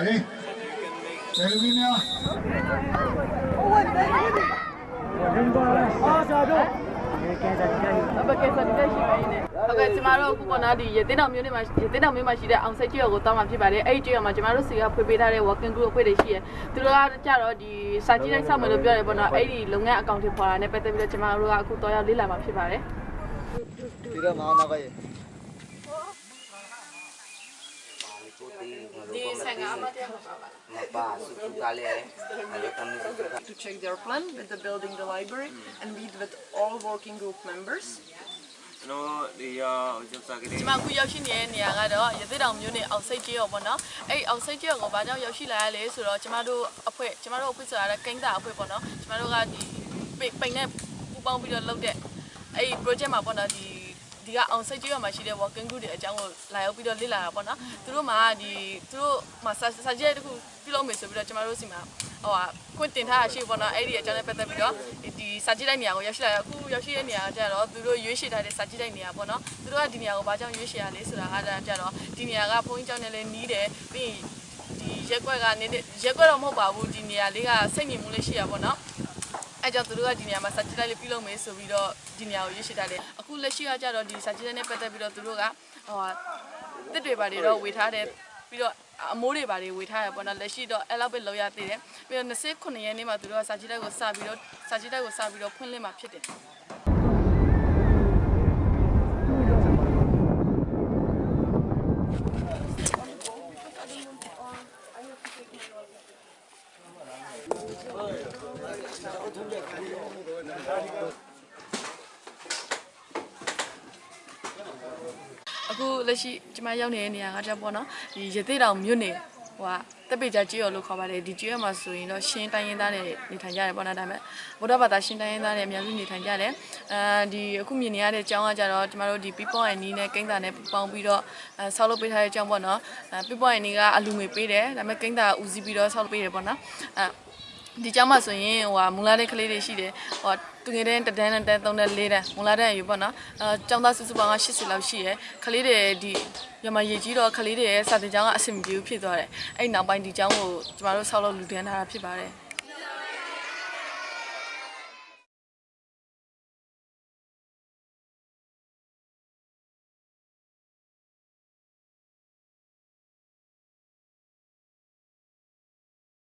မေတ္တာကပါလေဆယ်လူကြီးများအပကယ်စတိတက်ရှိပါရင်ဟုတ်ကဲ့ကျမတို့အခုပေါ်နာဒီရသေးတောင်မြို့နယ်မှာရသေးတောင်မြို့မှာရှိတဲ့အောင်စိတ်ကျွော်ကိုတောင်းမှာဖြစ်ပါတယ်အဲ့ဒီကျွော်မှာကျမတို့စီကဖွေပေးထားတဲ့ working group အဖွဲ့တွေရှိရသူတို့ကကြတော့ဒီစာကြည့်လိုက်ဆောက်မယ်လို့ပြောတယ်ပေါ့နော်အဲ့ဒီလုပ်ငန်းအကောင့်တွေပေါ်တာနဲ့ပတ်သက်ပြီးတော့ကျမတို့ကအခုတော့ရောက်လေ့လာမှာဖြစ်ပါတယ်ဒီကမာနာကရဲ့ဒီဆိုင်ကအမတရား to check their plan with the building the library and meet with all working group members ကျွန်တော်ဒီရောကျုပ်စားကလေးကျမအခုရောက်ရှိနေတဲ့နေရာကတော့ရသေးတောင်မြို့နယ်အောင်စိတ်ကျွော်ပေါ့နော်အဲ့ဒီအောင်စိတ်ကျွော်ကိုဘာကြောင့်ရောက်ရှိလာရလဲဆိုတော့ကျမတို့အဖွဲ့ကျမတို့အဖွဲ့ဆိုတာကကိန်းတာအဖွဲ့ပေါ့နော်ကျမတို့ကဒီပိန်နဲ့ပူပေါင်းပြီးတော့လုပ်တဲ့အဲ့ဒီ project မှာပေါ့နော်ဒီ ဒီကအောင်စိတ်ကျွော်မှာရှိတဲ့ working group တွေအကြောင်းကိုလာရောက်ပြီးတော့လေ့လာတာပေါ့နော်သူတို့မှာဒီသူတို့မှာစာစာကြည့်တဲ့ခုပြုလုပ်မယ်ဆိုပြီးတော့ကျမတို့စီမှာဟိုဟာခွင့်တင်ထားတာရှိပေါ့နော်အဲ့ဒီအကြောင်းနဲ့ပတ်သက်ပြီးတော့ဒီစာကြည့်တဲ့နေရာကိုရောက်ရှိလာအခုရောက်ရှိတဲ့နေရာကကြတော့သူတို့ရွေးချယ်ထားတဲ့စာကြည့်တဲ့နေရာပေါ့နော်သူတို့ကဒီနေရာကိုဘာကြောင့်ရွေးချယ်ရလဲဆိုတာအားဒါကြတော့ဒီနေရာကဘုန်းကြီးကျောင်းနဲ့လည်းနီးတယ်ပြီးရင်ဒီရက်ကွက်ကနေရက်ကွက်တော့မဟုတ်ပါဘူးဒီနေရာလေးကစိတ်ညစ်မှုလေးရှိရပါတော့ အဲကြောင့်သူတို့ကဒီနေရာမှာစာကြည့်လိုက်လေးပြုလုပ်မယ်ဆိုပြီးတော့ဒီနေရာကိုရွေးချယ်ထားတယ်အခုလက်ရှိကကြတော့ဒီစာကြည့်တဲ့နဲ့ပတ်သက်ပြီးတော့သူတို့ကဟိုဟာတစ်တွေပါတွေတော့ဝေထားတယ်ပြီးတော့အမိုးတွေပါတွေဝေထားရပေါ့နော်လက်ရှိတော့အဲ့လောက်ပဲလောက်ရသေးတယ်ပြီးတော့29ရက်နေ့မှာသူတို့ကစာကြည့်တဲ့ကိုစပြီးတော့စာကြည့်တဲ့ကိုစပြီးတော့ဖွင့်လှစ်မှာဖြစ်တယ် အခုလက်ရှိကျမရောက်နေတဲ့နေရာကကြပေါ့နော်ဒီရသေးတောင်မြို့နယ်ဟိုကတက်ပေကြကြီးရောလို့ခေါ်ပါတယ်ဒီကြီးရမှာဆိုရင်တော့ရှင်းတိုင်းရင်းသားတွေနေထိုင်ကြတယ်ပေါ့နော်ဒါပေမဲ့ဗုဒ္ဓဘာသာရှင်းတိုင်းရင်းသားတွေအများစုနေထိုင်ကြတယ်အဲဒီအခုမြင်နေရတဲ့အကြောင်းကကြတော့ကျမတို့ဒီ people and need နဲ့ကိန်းတာနဲ့ပေါင်းပြီးတော့အဲဆောက်လုပ်ပေးထားတဲ့အကြောင်းပေါ့နော်အဲ people and need ကအလူငွေပေးတယ်ဒါပေမဲ့ကိန်းတာကဦးစီးပြီးတော့ဆောက်လုပ်ပေးတယ်ပေါ့နော်အဲ ဒီကျောင်းမှာဆိုရင်ဟိုဟာမူလာတဲ့ကလေးတွေရှိတယ်ဟိုတူငယ်တဲ့တဒန်းနဲ့3နဲ့4တန်းမူလာတဲ့အယူပေါ့နော်အဲကျောင်းသားစုစုပေါင်းက80လောက်ရှိရယ်ကလေးတွေဒီရမရေကြီးတော့ကလေးတွေရဲ့စာတင်ကျောင်းကအဆင်မပြေဘူးဖြစ်သွားတယ်အဲ့နောက်ပိုင်းဒီကျောင်းကိုကျမတို့ဆောက်လုပ်လူဒန်းထားတာဖြစ်ပါတယ်